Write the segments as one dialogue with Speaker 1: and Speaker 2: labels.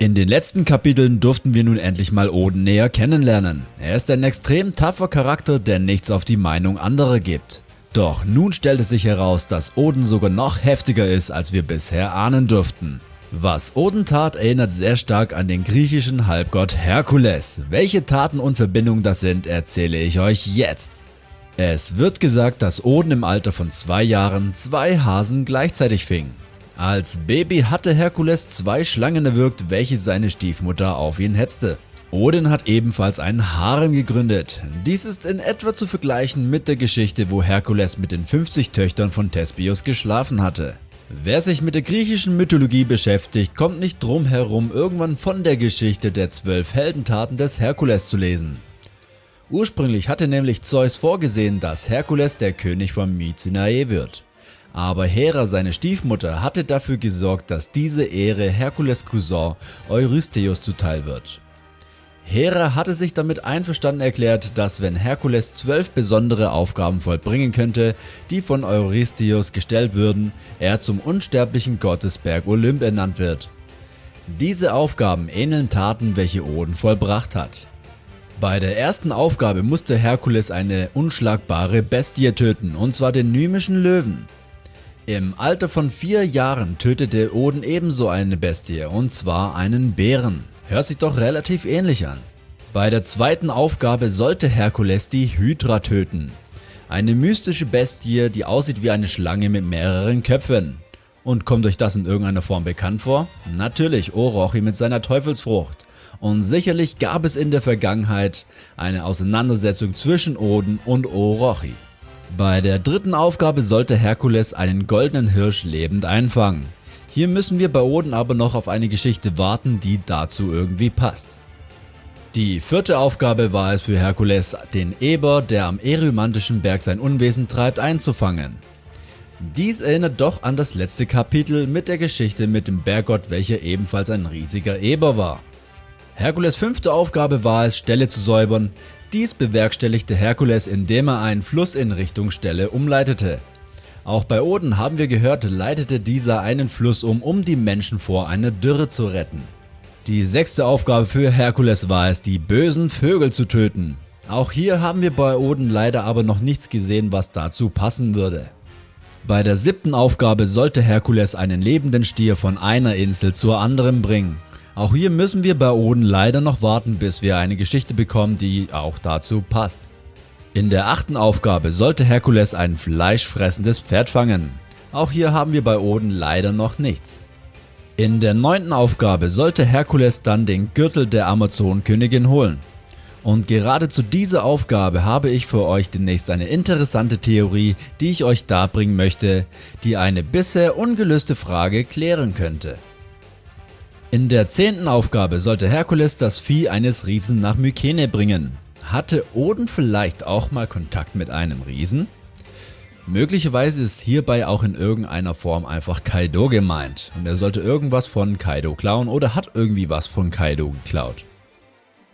Speaker 1: In den letzten Kapiteln durften wir nun endlich mal Oden näher kennenlernen. Er ist ein extrem tougher Charakter, der nichts auf die Meinung anderer gibt. Doch nun stellt es sich heraus, dass Oden sogar noch heftiger ist, als wir bisher ahnen durften. Was Oden tat, erinnert sehr stark an den griechischen Halbgott Herkules. Welche Taten und Verbindungen das sind, erzähle ich euch jetzt. Es wird gesagt, dass Oden im Alter von zwei Jahren zwei Hasen gleichzeitig fing. Als Baby hatte Herkules zwei Schlangen erwürgt, welche seine Stiefmutter auf ihn hetzte. Odin hat ebenfalls einen Harem gegründet. Dies ist in etwa zu vergleichen mit der Geschichte, wo Herkules mit den 50 Töchtern von Thespios geschlafen hatte. Wer sich mit der griechischen Mythologie beschäftigt, kommt nicht drum herum, irgendwann von der Geschichte der zwölf Heldentaten des Herkules zu lesen. Ursprünglich hatte nämlich Zeus vorgesehen, dass Herkules der König von Mycenae wird. Aber Hera, seine Stiefmutter, hatte dafür gesorgt, dass diese Ehre Herkules Cousin Eurystheus zuteil wird. Hera hatte sich damit einverstanden erklärt, dass wenn Herkules zwölf besondere Aufgaben vollbringen könnte, die von Eurystheus gestellt würden, er zum unsterblichen Gottesberg Olymp ernannt wird. Diese Aufgaben ähneln Taten, welche Oden vollbracht hat. Bei der ersten Aufgabe musste Herkules eine unschlagbare Bestie töten, und zwar den Nymischen Löwen. Im Alter von 4 Jahren tötete Oden ebenso eine Bestie und zwar einen Bären. Hört sich doch relativ ähnlich an. Bei der zweiten Aufgabe sollte Herkules die Hydra töten. Eine mystische Bestie, die aussieht wie eine Schlange mit mehreren Köpfen. Und kommt euch das in irgendeiner Form bekannt vor? Natürlich Orochi mit seiner Teufelsfrucht. Und sicherlich gab es in der Vergangenheit eine Auseinandersetzung zwischen Oden und Orochi. Bei der dritten Aufgabe sollte Herkules einen goldenen Hirsch lebend einfangen. Hier müssen wir bei Oden aber noch auf eine Geschichte warten, die dazu irgendwie passt. Die vierte Aufgabe war es für Herkules, den Eber, der am Erymantischen Berg sein Unwesen treibt, einzufangen. Dies erinnert doch an das letzte Kapitel mit der Geschichte mit dem Berggott, welcher ebenfalls ein riesiger Eber war. Herkules fünfte Aufgabe war es, Ställe zu säubern, dies bewerkstelligte Herkules indem er einen Fluss in Richtung Stelle umleitete. Auch bei Oden haben wir gehört leitete dieser einen Fluss um, um die Menschen vor einer Dürre zu retten. Die sechste Aufgabe für Herkules war es, die bösen Vögel zu töten. Auch hier haben wir bei Oden leider aber noch nichts gesehen, was dazu passen würde. Bei der siebten Aufgabe sollte Herkules einen lebenden Stier von einer Insel zur anderen bringen. Auch hier müssen wir bei Oden leider noch warten, bis wir eine Geschichte bekommen, die auch dazu passt. In der achten Aufgabe sollte Herkules ein fleischfressendes Pferd fangen. Auch hier haben wir bei Oden leider noch nichts. In der neunten Aufgabe sollte Herkules dann den Gürtel der Amazonenkönigin holen. Und gerade zu dieser Aufgabe habe ich für euch demnächst eine interessante Theorie, die ich euch darbringen möchte, die eine bisher ungelöste Frage klären könnte. In der zehnten Aufgabe sollte Herkules das Vieh eines Riesen nach Mykene bringen. Hatte Oden vielleicht auch mal Kontakt mit einem Riesen? Möglicherweise ist hierbei auch in irgendeiner Form einfach Kaido gemeint und er sollte irgendwas von Kaido klauen oder hat irgendwie was von Kaido geklaut.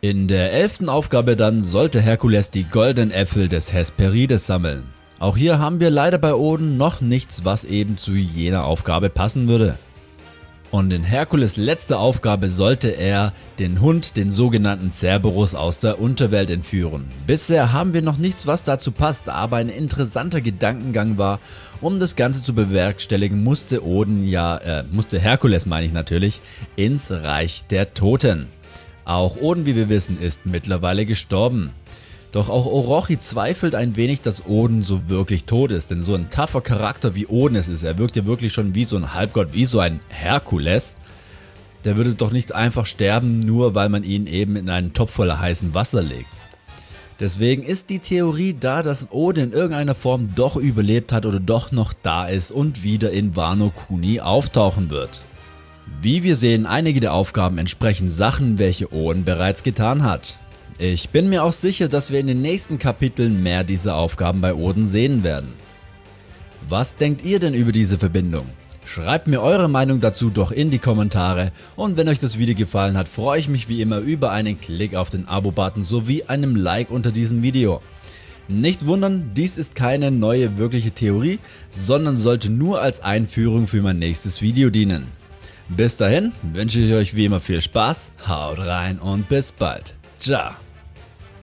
Speaker 1: In der elften Aufgabe dann sollte Herkules die goldenen Äpfel des Hesperides sammeln. Auch hier haben wir leider bei Oden noch nichts was eben zu jener Aufgabe passen würde. Und in Herkules letzter Aufgabe sollte er den Hund, den sogenannten Cerberus aus der Unterwelt entführen. Bisher haben wir noch nichts was dazu passt, aber ein interessanter Gedankengang war, um das Ganze zu bewerkstelligen musste Oden ja, äh, musste Herkules meine ich natürlich, ins Reich der Toten. Auch Oden wie wir wissen ist mittlerweile gestorben. Doch auch Orochi zweifelt ein wenig, dass Oden so wirklich tot ist, denn so ein tougher Charakter wie Oden es ist, er wirkt ja wirklich schon wie so ein Halbgott, wie so ein Herkules, der würde doch nicht einfach sterben, nur weil man ihn eben in einen Topf voller heißem Wasser legt. Deswegen ist die Theorie da, dass Oden in irgendeiner Form doch überlebt hat oder doch noch da ist und wieder in Wano Kuni auftauchen wird. Wie wir sehen, einige der Aufgaben entsprechen Sachen, welche Oden bereits getan hat. Ich bin mir auch sicher, dass wir in den nächsten Kapiteln mehr dieser Aufgaben bei Oden sehen werden. Was denkt ihr denn über diese Verbindung? Schreibt mir eure Meinung dazu doch in die Kommentare und wenn euch das Video gefallen hat, freue ich mich wie immer über einen Klick auf den Abo-Button sowie einem Like unter diesem Video. Nicht wundern, dies ist keine neue wirkliche Theorie, sondern sollte nur als Einführung für mein nächstes Video dienen. Bis dahin wünsche ich euch wie immer viel Spaß, haut rein und bis bald. Ciao.